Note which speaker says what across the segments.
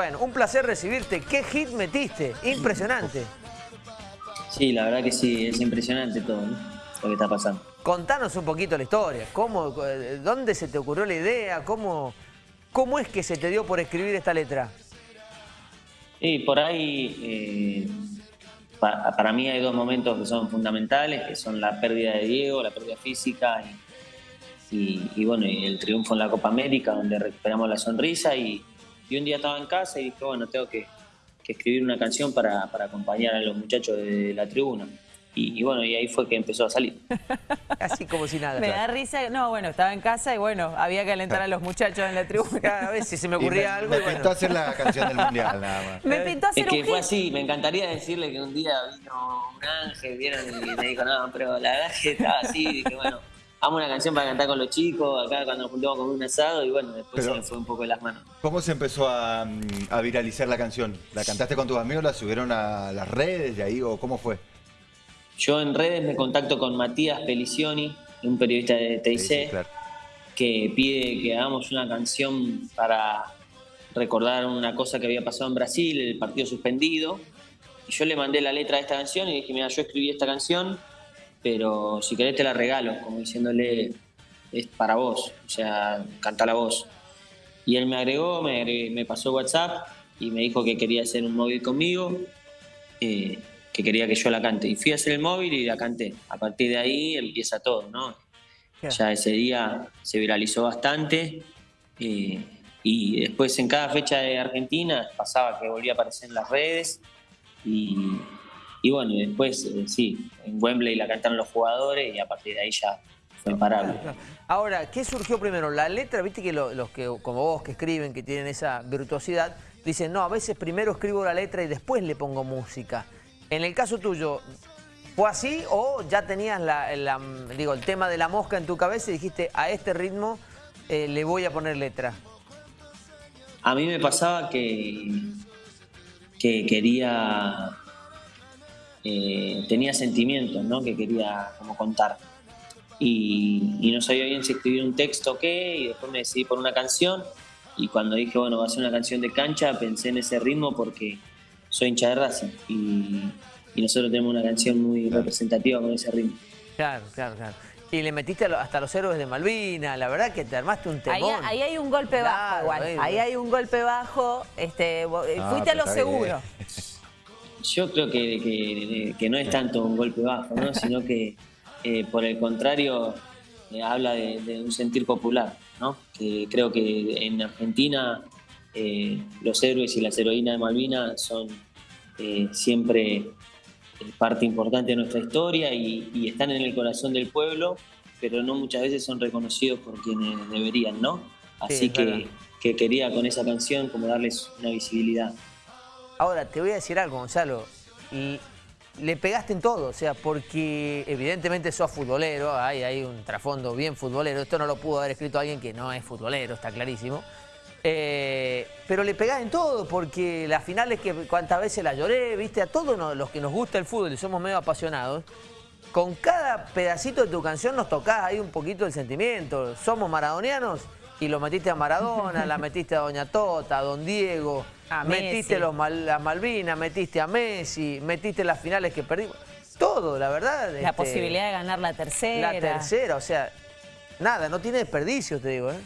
Speaker 1: Bueno, un placer recibirte. ¿Qué hit metiste? Impresionante.
Speaker 2: Sí, la verdad que sí, es impresionante todo lo que está pasando.
Speaker 1: Contanos un poquito la historia. ¿Cómo, eh, ¿Dónde se te ocurrió la idea? ¿Cómo, ¿Cómo es que se te dio por escribir esta letra?
Speaker 2: Sí, por ahí eh, para, mí hay dos momentos que son fundamentales, que son la pérdida de Diego, la pérdida física y, bueno, el triunfo en la Copa América, donde recuperamos la sonrisa y, y un día estaba en casa y dije, bueno, tengo que, escribir una canción para, acompañar a los muchachos de la tribuna. Y, bueno, y ahí fue que empezó a salir.
Speaker 1: Así como si nada.
Speaker 3: Me da risa, no, bueno, estaba en casa y bueno, había que alentar a los muchachos en la tribuna.
Speaker 1: A ver si se me ocurría algo.
Speaker 4: Me pintó hacer la canción del mundial, nada más.
Speaker 3: Me pintó hacer
Speaker 2: Es que fue así, me encantaría decirle que un día vino un ángel, vieron, y me dijo, no, pero la verdad que estaba así, dije, bueno amo una canción para cantar con los chicos, acá cuando nos juntamos con un asado y bueno, después se me fue un poco de las manos.
Speaker 4: ¿Cómo se empezó a, viralizar la canción? ¿La cantaste con tus amigos, la subieron a las redes de ahí o cómo fue?
Speaker 2: Yo en redes me contacto con Matías Pelicioni, un periodista de TIC, que pide que hagamos una canción para recordar una cosa que había pasado en Brasil, el partido suspendido. Y yo le mandé la letra de esta canción y dije, mira, yo escribí esta canción, pero si querés te la regalo, como diciéndole, es para vos, o sea, canta la voz. Y él me agregó, me, pasó WhatsApp y me dijo que quería hacer un móvil conmigo, eh, que quería que yo la cante. Y fui a hacer el móvil y la canté. A partir de ahí empieza todo, ¿no? Ya ese día se viralizó bastante. Eh, y después en cada fecha de Argentina pasaba que volvía a aparecer en las redes y, y bueno, y después, eh, sí, en Wembley la cantaron los jugadores y a partir de ahí ya fue imparable.
Speaker 1: Ahora, ¿qué surgió primero? La letra, viste que los que, como vos, que escriben, que tienen esa virtuosidad, dicen, no, a veces primero escribo la letra y después le pongo música. En el caso tuyo, ¿fue así o ya tenías la, digo, el tema de la mosca en tu cabeza y dijiste, a este ritmo eh, le voy a poner letra?
Speaker 2: A mí me pasaba que, que quería eh, tenía sentimientos ¿no? que quería como contar. Y, no sabía bien si escribir un texto o qué, y después me decidí por una canción. Y cuando dije, bueno, va a ser una canción de cancha, pensé en ese ritmo porque soy hincha de Racing. Y, nosotros tenemos una canción muy representativa con ese ritmo.
Speaker 1: Claro, claro, claro. Y le metiste hasta los héroes de Malvina, la verdad que te armaste un temón.
Speaker 3: Ahí, hay un golpe bajo igual, ahí, hay un golpe bajo, este, ah, fuiste a lo seguro.
Speaker 2: Yo creo que, que, no es tanto un golpe bajo, ¿no? sino que eh, por el contrario eh, habla de, un sentir popular, ¿no? que creo que en Argentina eh, los héroes y las heroínas de Malvinas son siempre parte importante de nuestra historia y, están en el corazón del pueblo, pero no muchas veces son reconocidos por quienes deberían, ¿no? Así que, que quería con esa canción como darles una visibilidad.
Speaker 1: Ahora, te voy a decir algo, Gonzalo. Le pegaste en todo, o sea, porque evidentemente sos futbolero, hay, hay un trasfondo bien futbolero. Esto no lo pudo haber escrito alguien que no es futbolero, está clarísimo. Eh, pero le pegás en todo, porque las finales que cuántas veces la lloré, viste, a todos los que nos gusta el fútbol y somos medio apasionados, con cada pedacito de tu canción nos tocás ahí un poquito el sentimiento. Somos maradonianos y lo metiste a Maradona, la metiste a Doña Tota, a Don Diego, metiste los las Malvinas, metiste a Messi, metiste las finales que perdimos. Todo, la verdad.
Speaker 3: La este, posibilidad de ganar la tercera.
Speaker 1: La tercera, o sea, nada, no tiene desperdicio, te digo. ¿eh?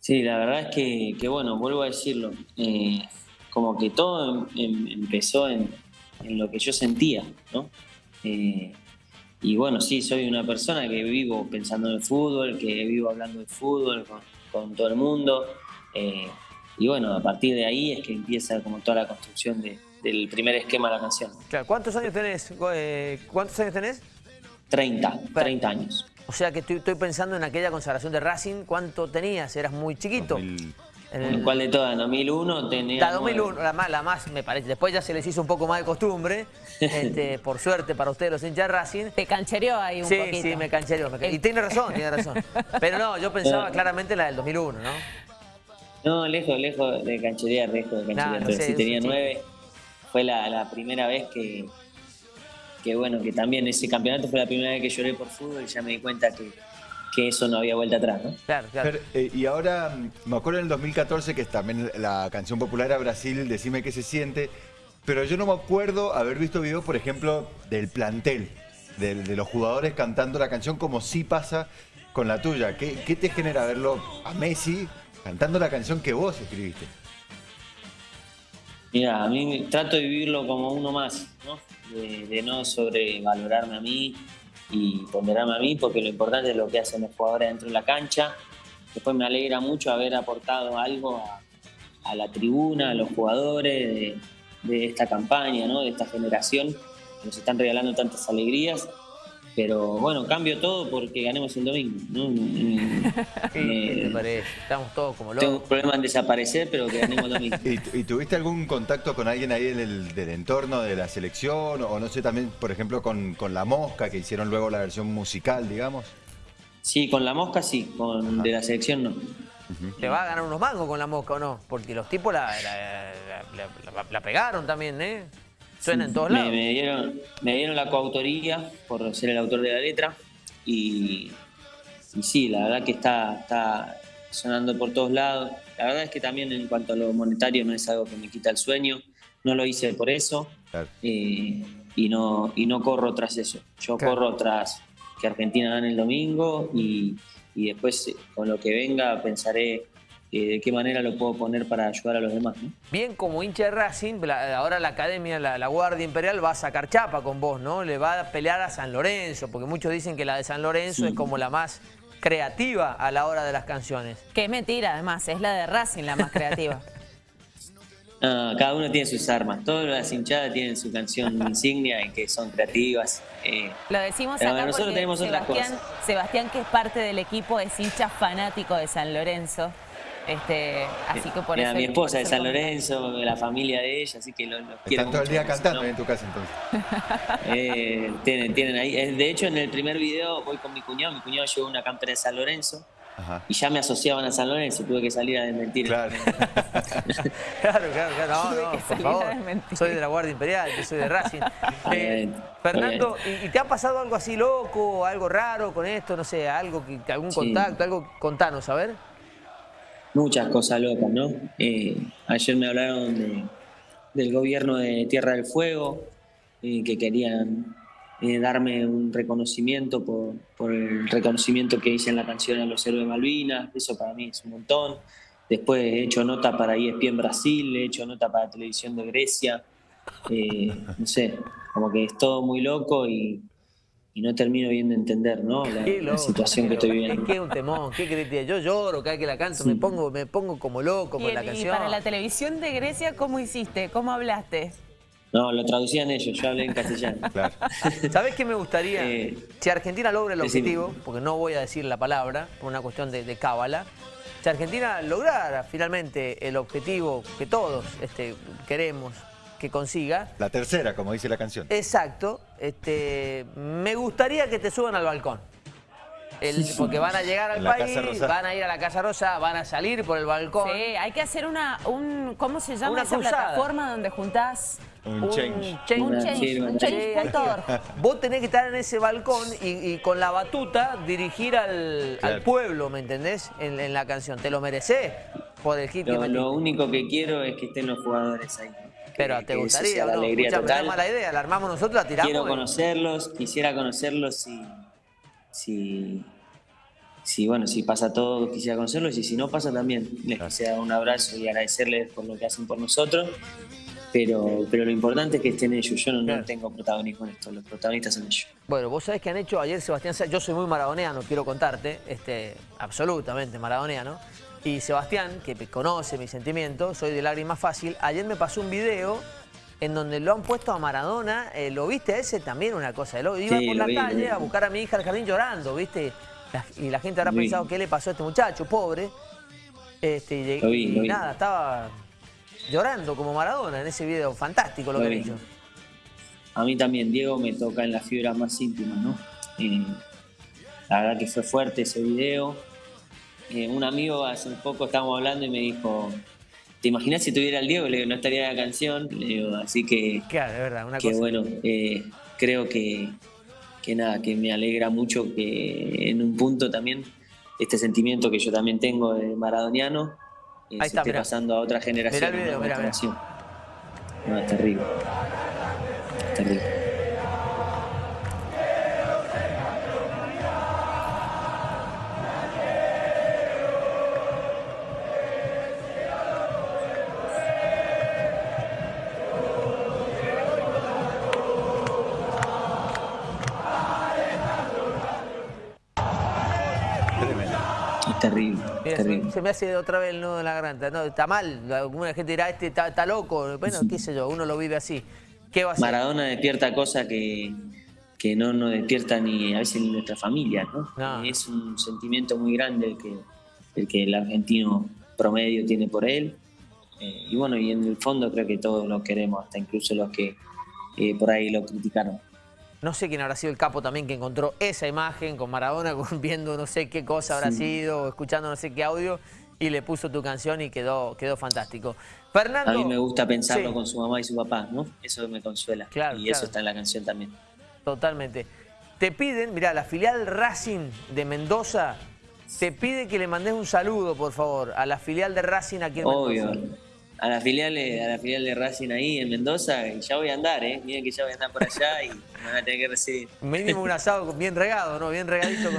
Speaker 2: Sí, la verdad es que, bueno, vuelvo a decirlo, eh, como que todo em, em, empezó en, lo que yo sentía, ¿no? Eh, y bueno, sí, soy una persona que vivo pensando en el fútbol, que vivo hablando de fútbol con, todo el mundo. Eh, y bueno, a partir de ahí es que empieza como toda la construcción del primer esquema de la canción.
Speaker 1: Claro, ¿cuántos años tenés? Eh, ¿Cuántos años tenés?
Speaker 2: 30, 30 años.
Speaker 1: O sea que estoy, pensando en aquella consagración de Racing, ¿cuánto tenías? ¿Eras muy chiquito?
Speaker 2: ¿En cuál de todas? ¿En 2001 tenía...?
Speaker 1: La 2001, la más, la más, me parece. Después ya se les hizo un poco más de costumbre. Este, por suerte para ustedes los hinchas Racing.
Speaker 3: Te canchereó ahí un poquito.
Speaker 1: Sí, sí, me canchereó. Y tiene razón, tiene razón. Pero no, yo pensaba claramente la del 2001, ¿no?
Speaker 2: No, lejos, lejos de cancherear, lejos de cancherear. pero sí tenía nueve. Fue la, primera vez que, que, bueno, que también ese campeonato fue la primera vez que lloré por fútbol y ya me di cuenta que, que eso no había vuelta atrás, ¿no?
Speaker 4: Claro, claro. Eh, y ahora, mm, me acuerdo en el 2014 que es también la canción popular a Brasil, Decime qué se siente, pero yo no me acuerdo haber visto videos, por ejemplo, del plantel, de, los jugadores cantando la canción como sí pasa con la tuya. ¿Qué, ¿Qué, te genera verlo a Messi cantando la canción que vos escribiste?
Speaker 2: Mira, a mí trato de vivirlo como uno más, ¿no? De, de no sobrevalorarme a mí, y ponderarme a mí, porque lo importante es lo que hacen los jugadores dentro de la cancha. Después me alegra mucho haber aportado algo a, la tribuna, a los jugadores de, esta campaña, ¿no? de esta generación, que nos están regalando tantas alegrías. Pero bueno, cambio todo porque ganemos el domingo. ¿no?
Speaker 1: ¿Qué parece? Estamos todos como locos.
Speaker 2: Tengo un problema en desaparecer, pero que ganemos el domingo.
Speaker 4: ¿Y, tuviste algún contacto con alguien ahí del entorno de la selección? O no sé, también, por ejemplo, con, La Mosca, que hicieron luego la versión musical, digamos.
Speaker 2: Sí, con La Mosca sí, con de la selección no.
Speaker 1: ¿Te va a ganar unos mangos con La Mosca o no? Porque los tipos la, la pegaron también, ¿eh? Suena en todos lados.
Speaker 2: Me, dieron, me dieron la coautoría por ser el autor de la letra y, sí, la verdad que está, está sonando por todos lados. La verdad es que también en cuanto a lo monetario no es algo que me quita el sueño, no lo hice por eso eh, y, no, y no corro tras eso. Yo corro tras que Argentina gane el domingo y, y después con lo que venga pensaré de qué manera lo puedo poner para ayudar a los demás.
Speaker 1: Bien, como hincha de Racing, ahora la academia, la, Guardia Imperial va a sacar chapa con vos, ¿no? Le va a pelear a San Lorenzo, porque muchos dicen que la de San Lorenzo es como la más creativa a la hora de las canciones.
Speaker 3: Qué mentira, además, es la de Racing la más creativa.
Speaker 2: cada uno tiene sus armas, todas las hinchadas tienen su canción insignia y que son creativas.
Speaker 3: Eh, lo decimos acá nosotros tenemos Sebastián, Sebastián, que es parte del equipo, es hincha fanático de San Lorenzo. Este, así que por
Speaker 2: Mi esposa de San Lorenzo, la familia de ella, así que lo, quiero
Speaker 4: Están todo el día cantando en tu casa entonces.
Speaker 2: Eh, tienen, tienen ahí. De hecho, en el primer video voy con mi cuñado. Mi cuñado llevó una campera de San Lorenzo. Y ya me asociaban a San Lorenzo, tuve que salir a desmentir.
Speaker 1: Claro, claro, claro, No, no, por favor. Soy de la Guardia Imperial, yo soy de Racing. Eh, Fernando, ¿y, te ha pasado algo así loco, algo raro con esto? No sé, algo que, algún contacto, algo, contanos, a ver
Speaker 2: muchas cosas locas, ¿no? Eh, ayer me hablaron del gobierno de Tierra del Fuego, eh, que querían eh, darme un reconocimiento por, el reconocimiento que hice en la canción a los héroes de Malvinas, eso para mí es un montón. Después he hecho nota para ESPN Brasil, he hecho nota para Televisión de Grecia, no sé, como que es todo muy loco y, y no termino viendo entender ¿no? la, situación que estoy viviendo.
Speaker 1: Es que es un temón, qué querés Yo lloro cada vez que la canto, me pongo me pongo como loco con la canción.
Speaker 3: ¿Y para la televisión de Grecia cómo hiciste? ¿Cómo hablaste?
Speaker 2: No, lo traducían ellos, yo hablé en castellano. Claro.
Speaker 1: ¿Sabés qué me gustaría? Eh, si Argentina logra el objetivo, porque no voy a decir la palabra, por una cuestión de, cábala, si Argentina lograra finalmente el objetivo que todos este, queremos, que consiga.
Speaker 4: La tercera, como dice la canción.
Speaker 1: Exacto. Este, me gustaría que te suban al balcón. porque van a llegar al país, van a ir a la Casa Rosa, van a salir por el balcón.
Speaker 3: Sí, hay que hacer una, un, ¿cómo se llama esa plataforma donde juntás
Speaker 4: un, change.
Speaker 3: Un change, un change,
Speaker 1: Vos tenés que estar en ese balcón y, con la batuta dirigir al, pueblo, ¿me entendés? En, la canción. Te lo mereces por el hit
Speaker 2: lo, lo único que quiero es que estén los jugadores ahí.
Speaker 1: Pero te gustaría, ¿no? alegría total. mala idea, la armamos nosotros, la tiramos.
Speaker 2: Quiero conocerlos, quisiera conocerlos si, si, si, bueno, si pasa todo, quisiera conocerlos y si no pasa también. Les quisiera dar un abrazo y agradecerles por lo que hacen por nosotros. Pero, pero lo importante es que estén ellos. Yo no, tengo protagonismo en esto, los protagonistas son ellos.
Speaker 1: Bueno, vos sabés que han hecho ayer Sebastián, yo soy muy maradoneano, quiero contarte, este, absolutamente maradoneano. Y Sebastián, que conoce mis sentimientos, soy de lágrima fácil, ayer me pasó un video en donde lo han puesto a Maradona, eh, ¿lo viste ese? También una cosa, de iba por la calle a buscar a mi hija al jardín llorando, ¿viste? y la gente habrá pensado, ¿qué le pasó a este muchacho, pobre? Este, y, nada, estaba llorando como Maradona en ese video, fantástico lo que he dicho.
Speaker 2: A mí también, Diego, me toca en las fibras más íntimas, ¿no? Eh, la verdad que fue fuerte ese video eh, un amigo hace un poco estábamos hablando y me dijo, ¿te imaginas si tuviera el Diego? Le digo, no estaría la canción. Le digo, así que...
Speaker 1: Claro, es verdad, una
Speaker 2: que bueno, eh, creo que, que nada, que me alegra mucho que en un punto también este sentimiento que yo también tengo de maradoniano eh, se esté pasando a otra generación.
Speaker 1: Mirá el
Speaker 2: No, es terrible. Es terrible. Es terrible, terrible.
Speaker 1: Se me hace otra vez el nudo en la garganta. No, está mal. Alguna gente dirá, este está, loco. Bueno, qué sé yo, uno lo vive así. ¿Qué va a
Speaker 2: Maradona despierta cosas que, que no nos despierta ni a veces ni nuestra familia, ¿no? Es un sentimiento muy grande el que, el que el argentino promedio tiene por él. Eh, y bueno, y en el fondo creo que todos lo queremos, hasta incluso los que eh, por ahí lo criticaron.
Speaker 1: No sé quién habrá sido el capo también que encontró esa imagen con Maradona viendo no sé qué cosa habrá sido, escuchando no sé qué audio y le puso tu canción y quedó, quedó fantástico. Fernando,
Speaker 2: a mí me gusta pensarlo con su mamá y su papá, ¿no? Eso me consuela. Claro, y eso está en la canción también.
Speaker 1: Totalmente. Te piden, mira, la filial Racing de Mendoza te pide que le mandes un saludo, por favor, a la filial de Racing aquí en Obvio.
Speaker 2: Mendoza a la filial, a la filial de Racing ahí en Mendoza y ya voy a andar, ¿eh? Miren que ya voy a andar por allá y me van a tener que recibir.
Speaker 1: Mínimo un asado bien regado, ¿no? Bien regadito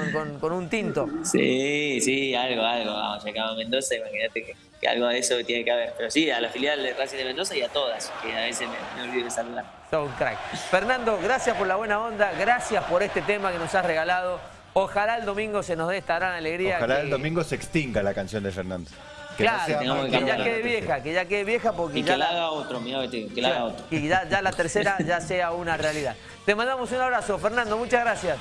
Speaker 1: con, un tinto.
Speaker 2: Sí, sí, algo, algo. Vamos, ya a Mendoza, imagínate que, algo de eso tiene que haber. Pero sí, a la filial de Racing de Mendoza y a todas, que a veces me, me olvido de saludar.
Speaker 1: Son crack. Fernando, gracias por la buena onda, gracias por este tema que nos has regalado. Ojalá el domingo se nos dé esta gran alegría.
Speaker 4: Ojalá el domingo se extinga la canción de Fernando.
Speaker 1: Claro, que, ya quede vieja, que ya quede vieja porque
Speaker 2: y
Speaker 1: ya
Speaker 2: que la haga otro, mira, que la haga otro.
Speaker 1: Y ya, ya la tercera ya sea una realidad. Te mandamos un abrazo, Fernando, muchas gracias.